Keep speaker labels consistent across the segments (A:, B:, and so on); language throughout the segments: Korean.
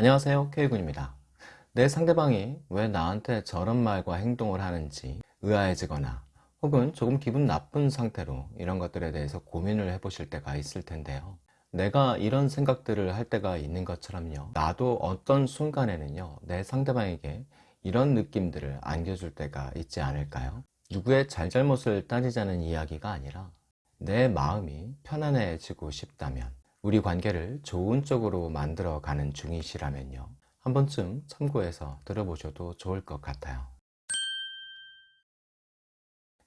A: 안녕하세요 K군입니다. 내 상대방이 왜 나한테 저런 말과 행동을 하는지 의아해지거나 혹은 조금 기분 나쁜 상태로 이런 것들에 대해서 고민을 해 보실 때가 있을 텐데요. 내가 이런 생각들을 할 때가 있는 것처럼요. 나도 어떤 순간에는요 내 상대방에게 이런 느낌들을 안겨줄 때가 있지 않을까요? 누구의 잘잘못을 따지자는 이야기가 아니라 내 마음이 편안해지고 싶다면 우리 관계를 좋은 쪽으로 만들어 가는 중이시라면요. 한 번쯤 참고해서 들어보셔도 좋을 것 같아요.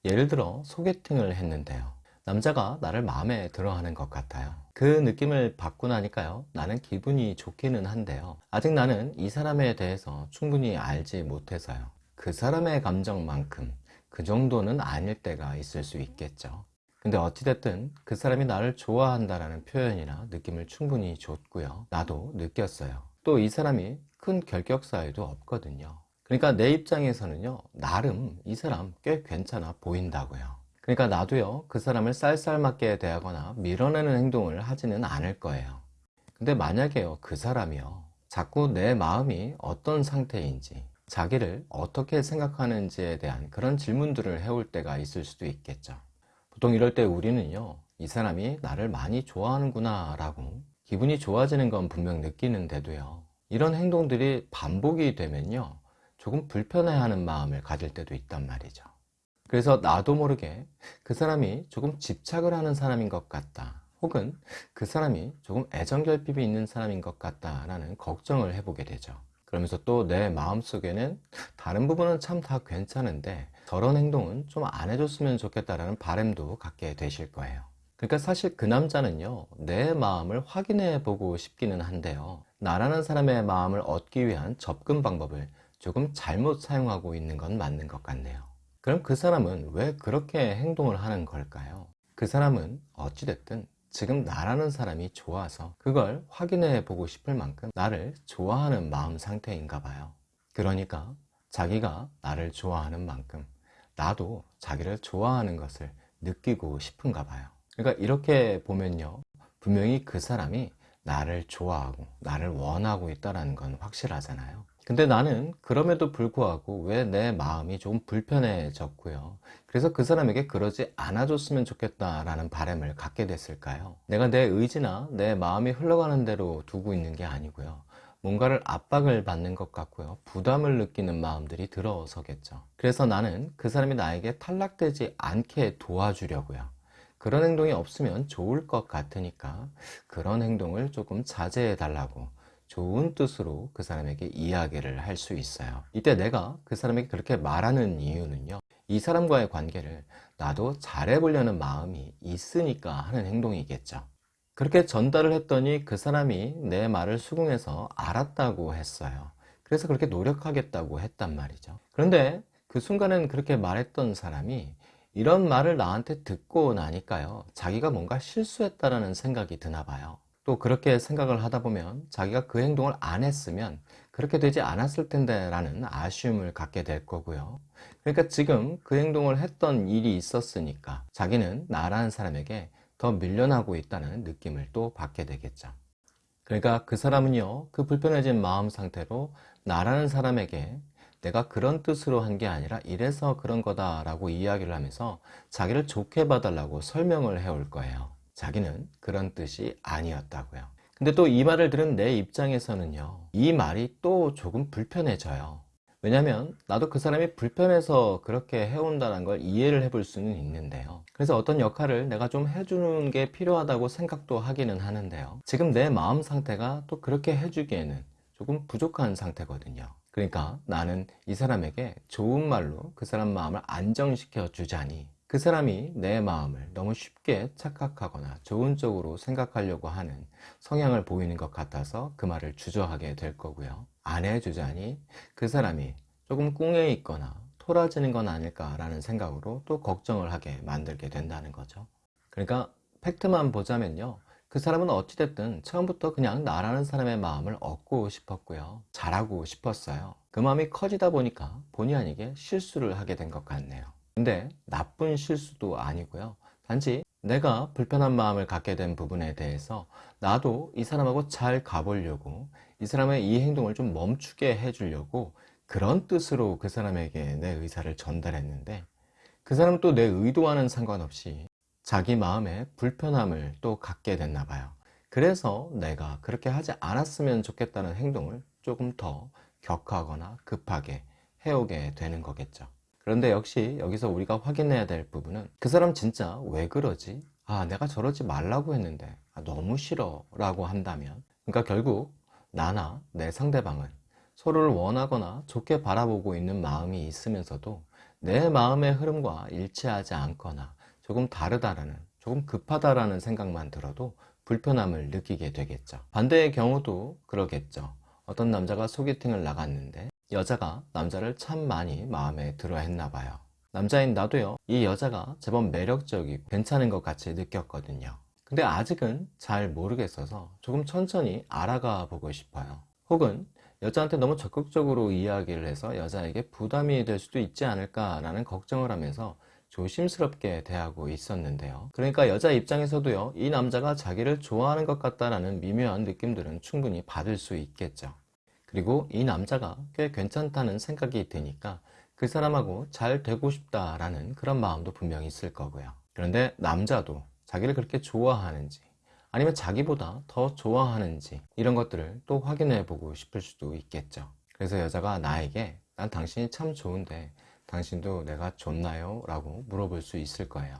A: 예를 들어 소개팅을 했는데요. 남자가 나를 마음에 들어 하는 것 같아요. 그 느낌을 받고 나니까요. 나는 기분이 좋기는 한데요. 아직 나는 이 사람에 대해서 충분히 알지 못해서요. 그 사람의 감정만큼 그 정도는 아닐 때가 있을 수 있겠죠 근데 어찌됐든 그 사람이 나를 좋아한다라는 표현이나 느낌을 충분히 줬고요. 나도 느꼈어요. 또 이 사람이 큰 결격 사유도 없거든요. 그러니까 내 입장에서는요 나름 이 사람 꽤 괜찮아 보인다고요. 그러니까 나도요 그 사람을 쌀쌀맞게 대하거나 밀어내는 행동을 하지는 않을 거예요. 근데 만약에요 그 사람이요 자꾸 내 마음이 어떤 상태인지 자기를 어떻게 생각하는지에 대한 그런 질문들을 해올 때가 있을 수도 있겠죠 보통 이럴 때 우리는요 이 사람이 나를 많이 좋아하는구나 라고 기분이 좋아지는 건 분명 느끼는데도요 이런 행동들이 반복이 되면요 조금 불편해하는 마음을 가질 때도 있단 말이죠. 그래서 나도 모르게 그 사람이 조금 집착을 하는 사람인 것 같다 혹은 그 사람이 조금 애정결핍이 있는 사람인 것 같다 라는 걱정을 해보게 되죠. 그러면서 또 내 마음속에는 다른 부분은 참 다 괜찮은데 저런 행동은 좀 안 해줬으면 좋겠다라는 바램도 갖게 되실 거예요. 그러니까 사실 그 남자는요 내 마음을 확인해 보고 싶기는 한데요. 나라는 사람의 마음을 얻기 위한 접근 방법을 조금 잘못 사용하고 있는 건 맞는 것 같네요. 그럼 그 사람은 왜 그렇게 행동을 하는 걸까요? 그 사람은 어찌됐든 지금 나라는 사람이 좋아서 그걸 확인해 보고 싶을 만큼 나를 좋아하는 마음 상태인가 봐요. 그러니까 자기가 나를 좋아하는 만큼 나도 자기를 좋아하는 것을 느끼고 싶은가 봐요. 그러니까 이렇게 보면요. 분명히 그 사람이 나를 좋아하고 나를 원하고 있다는 건 확실하잖아요. 근데 나는 그럼에도 불구하고 왜 내 마음이 좀 불편해졌고요. 그래서 그 사람에게 그러지 않아줬으면 좋겠다라는 바람을 갖게 됐을까요? 내가 내 의지나 내 마음이 흘러가는 대로 두고 있는 게 아니고요 뭔가를 압박을 받는 것 같고요. 부담을 느끼는 마음들이 들어서겠죠. 그래서 나는 그 사람이 나에게 탈락되지 않게 도와주려고요. 그런 행동이 없으면 좋을 것 같으니까 그런 행동을 조금 자제해 달라고 좋은 뜻으로 그 사람에게 이야기를 할 수 있어요. 이때 내가 그 사람에게 그렇게 말하는 이유는요. 이 사람과의 관계를 나도 잘해 보려는 마음이 있으니까 하는 행동이겠죠 그렇게 전달을 했더니 그 사람이 내 말을 수긍해서 알았다고 했어요. 그래서 그렇게 노력하겠다고 했단 말이죠. 그런데 그 순간엔 그렇게 말했던 사람이 이런 말을 나한테 듣고 나니까요. 자기가 뭔가 실수했다라는 생각이 드나 봐요. 또 그렇게 생각을 하다 보면 자기가 그 행동을 안 했으면 그렇게 되지 않았을 텐데 라는 아쉬움을 갖게 될 거고요. 그러니까 지금 그 행동을 했던 일이 있었으니까 자기는 나라는 사람에게 더 밀려나고 있다는 느낌을 또 받게 되겠죠. 그러니까 그 사람은요 그 불편해진 마음 상태로 나라는 사람에게 내가 그런 뜻으로 한 게 아니라 이래서 그런 거다 라고 이야기를 하면서 자기를 좋게 봐달라고 설명을 해올 거예요. 자기는 그런 뜻이 아니었다고요. 근데 또 이 말을 들은 내 입장에서는요 이 말이 또 조금 불편해져요 왜냐면 나도 그 사람이 불편해서 그렇게 해온다는 걸 이해를 해볼 수는 있는데요. 그래서 어떤 역할을 내가 좀 해주는 게 필요하다고 생각도 하기는 하는데요. 지금 내 마음 상태가 또 그렇게 해주기에는 조금 부족한 상태거든요. 그러니까 나는 이 사람에게 좋은 말로 그 사람 마음을 안정시켜 주자니 그 사람이 내 마음을 너무 쉽게 착각하거나 좋은 쪽으로 생각하려고 하는 성향을 보이는 것 같아서 그 말을 주저하게 될 거고요 안 해주자니 그 사람이 조금 꿍해 있거나 토라지는 건 아닐까 라는 생각으로 또 걱정을 하게 만들게 된다는 거죠. 그러니까 팩트만 보자면요. 그 사람은 어찌됐든 처음부터 그냥 나라는 사람의 마음을 얻고 싶었고요. 잘하고 싶었어요. 그 마음이 커지다 보니까 본의 아니게 실수를 하게 된 것 같네요. 근데 나쁜 실수도 아니고요 단지 내가 불편한 마음을 갖게 된 부분에 대해서 나도 이 사람하고 잘 가보려고 이 사람의 이 행동을 좀 멈추게 해주려고 그런 뜻으로 그 사람에게 내 의사를 전달했는데 그 사람은 또 내 의도와는 상관없이 자기 마음에 불편함을 또 갖게 됐나 봐요. 그래서 내가 그렇게 하지 않았으면 좋겠다는 행동을 조금 더 격하거나 급하게 해오게 되는 거겠죠. 그런데 역시 여기서 우리가 확인해야 될 부분은 그 사람 진짜 왜 그러지? 아, 내가 저러지 말라고 했는데 아, 너무 싫어 라고 한다면 그러니까 결국 나나 내 상대방은 서로를 원하거나 좋게 바라보고 있는 마음이 있으면서도 내 마음의 흐름과 일치하지 않거나 조금 다르다라는 조금 급하다라는 생각만 들어도 불편함을 느끼게 되겠죠 반대의 경우도 그러겠죠 어떤 남자가 소개팅을 나갔는데 여자가 남자를 참 많이 마음에 들어 했나 봐요. 남자인 나도요 이 여자가 제법 매력적이고 괜찮은 것 같이 느꼈거든요. 근데 아직은 잘 모르겠어서 조금 천천히 알아가 보고 싶어요. 혹은 여자한테 너무 적극적으로 이야기를 해서 여자에게 부담이 될 수도 있지 않을까 라는 걱정을 하면서 조심스럽게 대하고 있었는데요. 그러니까 여자 입장에서도요 이 남자가 자기를 좋아하는 것 같다라는 미묘한 느낌들은 충분히 받을 수 있겠죠 그리고 이 남자가 꽤 괜찮다는 생각이 드니까 그 사람하고 잘 되고 싶다라는 그런 마음도 분명히 있을 거고요. 그런데 남자도 자기를 그렇게 좋아하는지 아니면 자기보다 더 좋아하는지 이런 것들을 또 확인해 보고 싶을 수도 있겠죠. 그래서 여자가 나에게 난 당신이 참 좋은데 당신도 내가 좋나요? 라고 물어볼 수 있을 거예요.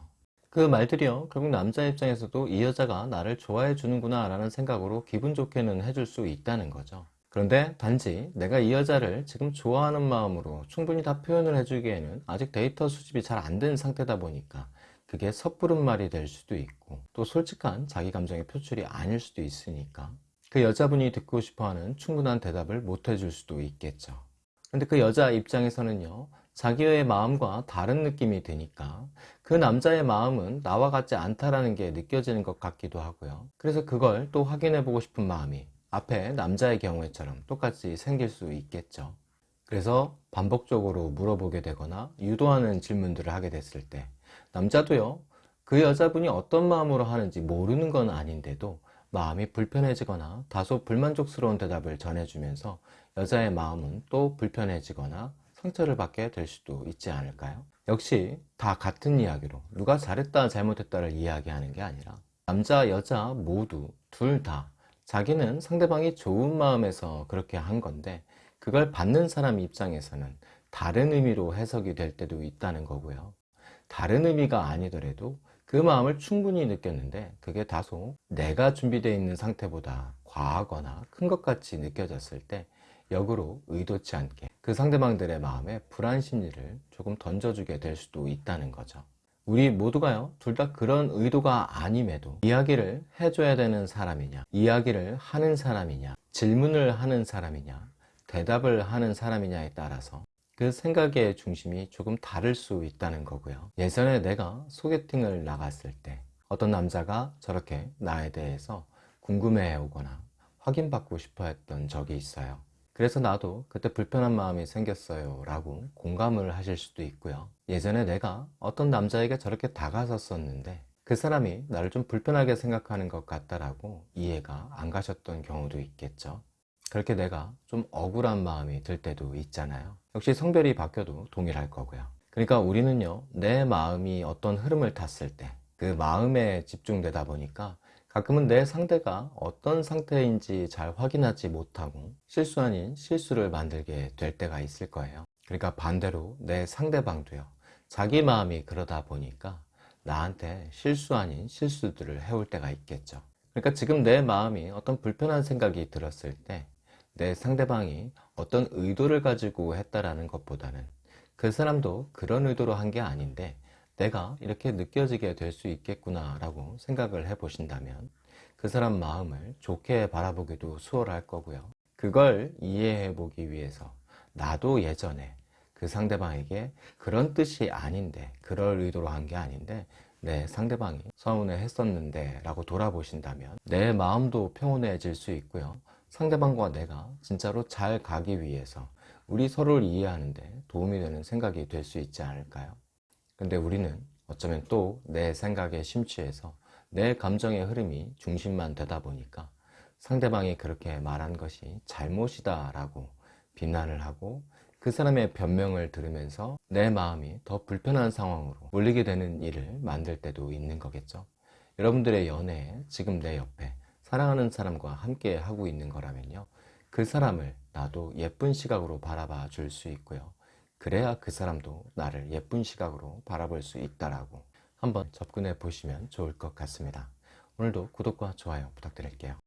A: 그 말들이요. 결국 남자 입장에서도 이 여자가 나를 좋아해 주는구나 라는 생각으로 기분 좋게는 해줄 수 있다는 거죠 그런데 단지 내가 이 여자를 지금 좋아하는 마음으로 충분히 다 표현을 해주기에는 아직 데이터 수집이 잘 안 된 상태다 보니까 그게 섣부른 말이 될 수도 있고 또 솔직한 자기 감정의 표출이 아닐 수도 있으니까 그 여자분이 듣고 싶어하는 충분한 대답을 못 해줄 수도 있겠죠. 근데 그 여자 입장에서는요 자기의 마음과 다른 느낌이 드니까 그 남자의 마음은 나와 같지 않다라는 게 느껴지는 것 같기도 하고요. 그래서 그걸 또 확인해 보고 싶은 마음이 앞에 남자의 경우에처럼 똑같이 생길 수 있겠죠 그래서 반복적으로 물어보게 되거나 유도하는 질문들을 하게 됐을 때 남자도요 그 여자분이 어떤 마음으로 하는지 모르는 건 아닌데도 마음이 불편해지거나 다소 불만족스러운 대답을 전해주면서 여자의 마음은 또 불편해지거나 상처를 받게 될 수도 있지 않을까요? 역시 다 같은 이야기로 누가 잘했다 잘못했다를 이야기하는 게 아니라 남자 여자 모두 둘 다 자기는 상대방이 좋은 마음에서 그렇게 한 건데 그걸 받는 사람 입장에서는 다른 의미로 해석이 될 때도 있다는 거고요. 다른 의미가 아니더라도 그 마음을 충분히 느꼈는데 그게 다소 내가 준비되어 있는 상태보다 과하거나 큰 것 같이 느껴졌을 때 역으로 의도치 않게 그 상대방들의 마음에 불안 심리를 조금 던져주게 될 수도 있다는 거죠 우리 모두가요 둘 다 그런 의도가 아님에도 이야기를 해줘야 되는 사람이냐 이야기를 하는 사람이냐 질문을 하는 사람이냐 대답을 하는 사람이냐에 따라서 그 생각의 중심이 조금 다를 수 있다는 거고요. 예전에 내가 소개팅을 나갔을 때 어떤 남자가 저렇게 나에 대해서 궁금해해 오거나 확인받고 싶어 했던 적이 있어요 그래서 나도 그때 불편한 마음이 생겼어요 라고 공감을 하실 수도 있고요. 예전에 내가 어떤 남자에게 저렇게 다가섰었는데 그 사람이 나를 좀 불편하게 생각하는 것 같다라고 이해가 안 가셨던 경우도 있겠죠. 그렇게 내가 좀 억울한 마음이 들 때도 있잖아요. 역시 성별이 바뀌어도 동일할 거고요. 그러니까 우리는요 내 마음이 어떤 흐름을 탔을 때 그 마음에 집중되다 보니까 가끔은 내 상대가 어떤 상태인지 잘 확인하지 못하고 실수 아닌 실수를 만들게 될 때가 있을 거예요. 그러니까 반대로 내 상대방도요. 자기 마음이 그러다 보니까 나한테 실수 아닌 실수들을 해올 때가 있겠죠. 그러니까 지금 내 마음이 어떤 불편한 생각이 들었을 때 내 상대방이 어떤 의도를 가지고 했다라는 것보다는 그 사람도 그런 의도로 한 게 아닌데 내가 이렇게 느껴지게 될 수 있겠구나 라고 생각을 해 보신다면 그 사람 마음을 좋게 바라보기도 수월할 거고요 그걸 이해해 보기 위해서 나도 예전에 그 상대방에게 그런 뜻이 아닌데 그럴 의도로 한 게 아닌데 내 상대방이 서운해 했었는데 라고 돌아보신다면 내 마음도 평온해질 수 있고요 상대방과 내가 진짜로 잘 가기 위해서 우리 서로를 이해하는데 도움이 되는 생각이 될 수 있지 않을까요? 근데 우리는 어쩌면 또 내 생각에 심취해서 내 감정의 흐름이 중심만 되다 보니까 상대방이 그렇게 말한 것이 잘못이다 라고 비난을 하고 그 사람의 변명을 들으면서 내 마음이 더 불편한 상황으로 몰리게 되는 일을 만들 때도 있는 거겠죠. 여러분들의 연애에 지금 내 옆에 사랑하는 사람과 함께 하고 있는 거라면요. 그 사람을 나도 예쁜 시각으로 바라봐 줄 수 있고요. 그래야 그 사람도 나를 예쁜 시각으로 바라볼 수 있다라고 한번 접근해 보시면 좋을 것 같습니다. 오늘도 구독과 좋아요 부탁드릴게요.